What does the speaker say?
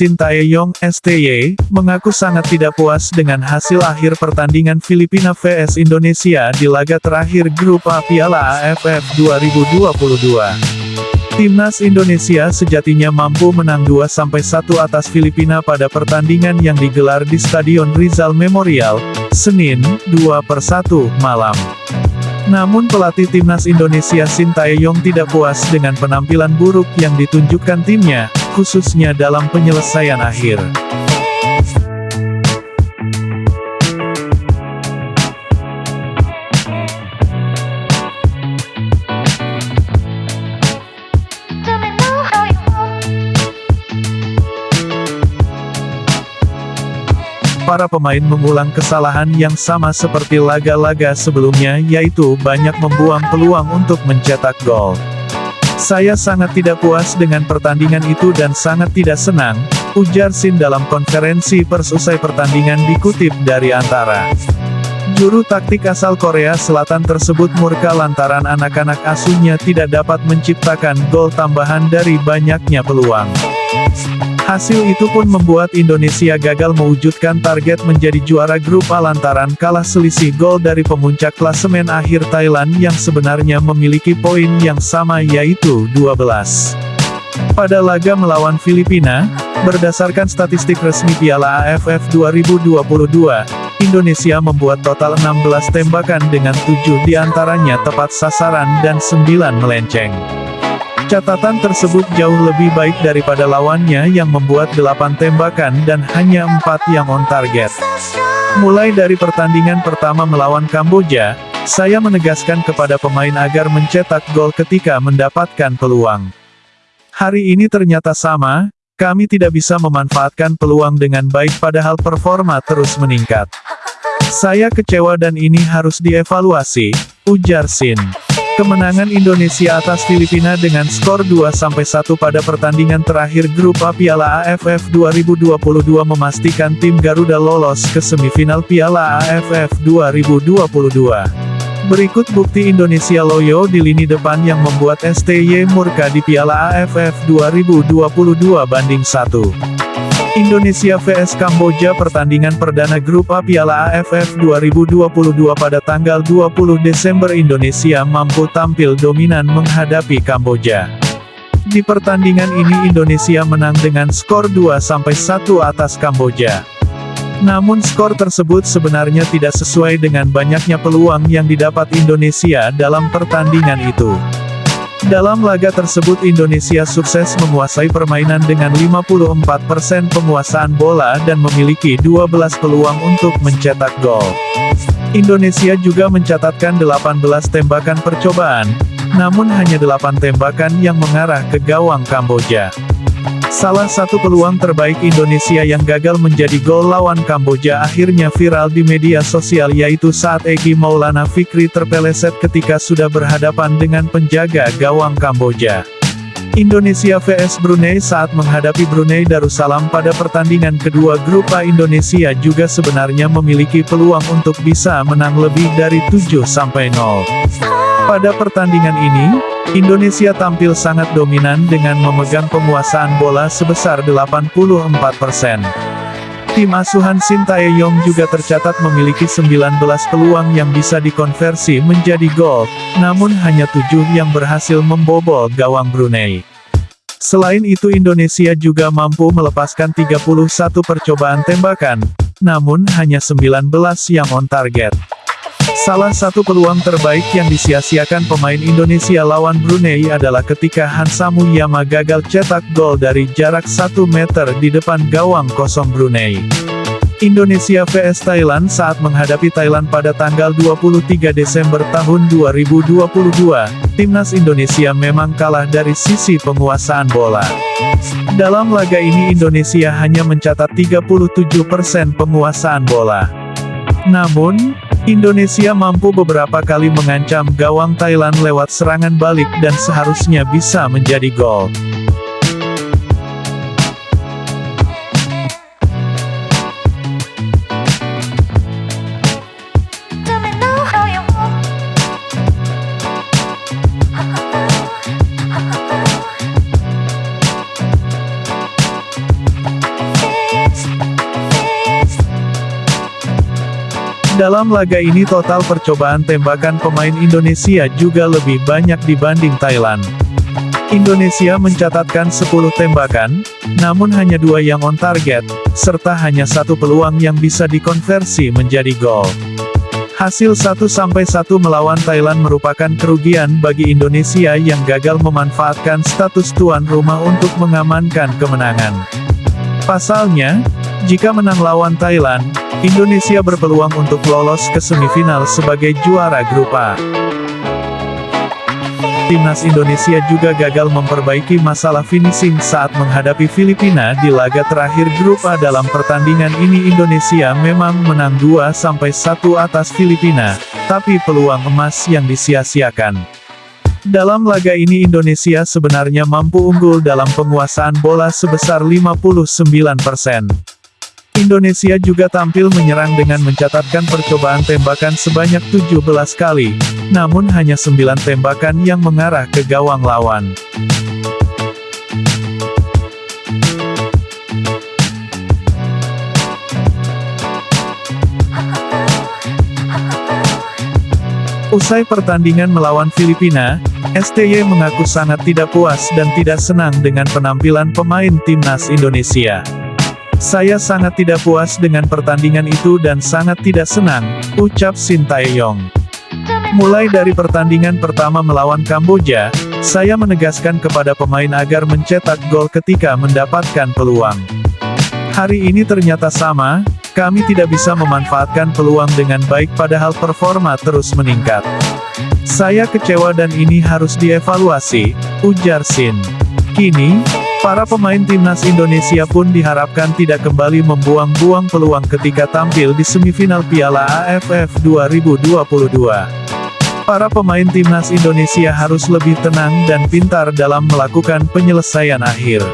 Shin Taeyong, STY, mengaku sangat tidak puas dengan hasil akhir pertandingan Filipina vs Indonesia di laga terakhir grup A Piala AFF 2022. Timnas Indonesia sejatinya mampu menang 2-1 atas Filipina pada pertandingan yang digelar di Stadion Rizal Memorial, Senin, 2 per 1, malam. Namun pelatih Timnas Indonesia Shin Taeyong tidak puas dengan penampilan buruk yang ditunjukkan timnya, khususnya dalam penyelesaian akhir. Para pemain mengulang kesalahan yang sama seperti laga-laga sebelumnya yaitu banyak membuang peluang untuk mencetak gol. Saya sangat tidak puas dengan pertandingan itu dan sangat tidak senang, ujar Sin dalam konferensi pers usai pertandingan dikutip dari Antara. Juru taktik asal Korea Selatan tersebut murka lantaran anak-anak asuhnya tidak dapat menciptakan gol tambahan dari banyaknya peluang. Hasil itu pun membuat Indonesia gagal mewujudkan target menjadi juara grup A lantaran kalah selisih gol dari pemuncak klasemen akhir Thailand yang sebenarnya memiliki poin yang sama yaitu 12. Pada laga melawan Filipina, berdasarkan statistik resmi Piala AFF 2022, Indonesia membuat total 16 tembakan dengan 7 di antaranya tepat sasaran dan 9 melenceng. Catatan tersebut jauh lebih baik daripada lawannya yang membuat 8 tembakan dan hanya 4 yang on target. Mulai dari pertandingan pertama melawan Kamboja, saya menegaskan kepada pemain agar mencetak gol ketika mendapatkan peluang. Hari ini ternyata sama, kami tidak bisa memanfaatkan peluang dengan baik padahal performa terus meningkat. Saya kecewa dan ini harus dievaluasi, ujar Sin. Kemenangan Indonesia atas Filipina dengan skor 2-1 pada pertandingan terakhir Grup A Piala AFF 2022 memastikan tim Garuda lolos ke semifinal Piala AFF 2022. Berikut bukti Indonesia loyo di lini depan yang membuat STY murka di Piala AFF 2022 banding 1. Indonesia vs Kamboja pertandingan perdana grup A Piala AFF 2022 pada tanggal 20 Desember Indonesia mampu tampil dominan menghadapi Kamboja. Di pertandingan ini Indonesia menang dengan skor 2-1 atas Kamboja. Namun skor tersebut sebenarnya tidak sesuai dengan banyaknya peluang yang didapat Indonesia dalam pertandingan itu. Dalam laga tersebut Indonesia sukses menguasai permainan dengan 54% penguasaan bola dan memiliki 12 peluang untuk mencetak gol. Indonesia juga mencatatkan 18 tembakan percobaan, namun hanya 8 tembakan yang mengarah ke gawang Kamboja. Salah satu peluang terbaik Indonesia yang gagal menjadi gol lawan Kamboja akhirnya viral di media sosial yaitu saat Egi Maulana Fikri terpeleset ketika sudah berhadapan dengan penjaga gawang Kamboja. Indonesia vs Brunei saat menghadapi Brunei Darussalam pada pertandingan kedua grup A Indonesia juga sebenarnya memiliki peluang untuk bisa menang lebih dari 7-0. Pada pertandingan ini, Indonesia tampil sangat dominan dengan memegang penguasaan bola sebesar 84%. Tim asuhan Sintayong juga tercatat memiliki 19 peluang yang bisa dikonversi menjadi gol, namun hanya 7 yang berhasil membobol gawang Brunei. Selain itu Indonesia juga mampu melepaskan 31 percobaan tembakan, namun hanya 19 yang on target. Salah satu peluang terbaik yang disia-siakan pemain Indonesia lawan Brunei adalah ketika Hansa Muyama gagal cetak gol dari jarak 1 meter di depan gawang kosong Brunei. Indonesia vs Thailand saat menghadapi Thailand pada tanggal 23 Desember tahun 2022, timnas Indonesia memang kalah dari sisi penguasaan bola. Dalam laga ini Indonesia hanya mencatat 37% penguasaan bola. Namun, Indonesia mampu beberapa kali mengancam gawang Thailand lewat serangan balik dan seharusnya bisa menjadi gol. Dalam laga ini total percobaan tembakan pemain Indonesia juga lebih banyak dibanding Thailand. Indonesia mencatatkan 10 tembakan, namun hanya dua yang on target, serta hanya satu peluang yang bisa dikonversi menjadi gol. Hasil 1-1 melawan Thailand merupakan kerugian bagi Indonesia yang gagal memanfaatkan status tuan rumah untuk mengamankan kemenangan. Pasalnya, jika menang lawan Thailand, Indonesia berpeluang untuk lolos ke semifinal sebagai juara grup A. Timnas Indonesia juga gagal memperbaiki masalah finishing saat menghadapi Filipina di laga terakhir grup A dalam pertandingan ini Indonesia memang menang 2-1 atas Filipina, tapi peluang emas yang disia-siakan. Dalam laga ini Indonesia sebenarnya mampu unggul dalam penguasaan bola sebesar 59%. Indonesia juga tampil menyerang dengan mencatatkan percobaan tembakan sebanyak 17 kali, namun hanya 9 tembakan yang mengarah ke gawang lawan. Usai pertandingan melawan Filipina, STY mengaku sangat tidak puas dan tidak senang dengan penampilan pemain timnas Indonesia. Saya sangat tidak puas dengan pertandingan itu dan sangat tidak senang, ucap Shin Tae-yong. Mulai dari pertandingan pertama melawan Kamboja, saya menegaskan kepada pemain agar mencetak gol ketika mendapatkan peluang. Hari ini ternyata sama, kami tidak bisa memanfaatkan peluang dengan baik padahal performa terus meningkat. Saya kecewa dan ini harus dievaluasi, ujar Shin. Kini, Para pemain timnas Indonesia pun diharapkan tidak kembali membuang-buang peluang ketika tampil di semifinal Piala AFF 2022. Para pemain timnas Indonesia harus lebih tenang dan pintar dalam melakukan penyelesaian akhir.